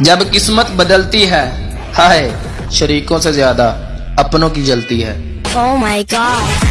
جب قسمت بدلتی ہے، ہائے، شریکوں سے زیادہ اپنوں کی جلتی ہے Oh my god.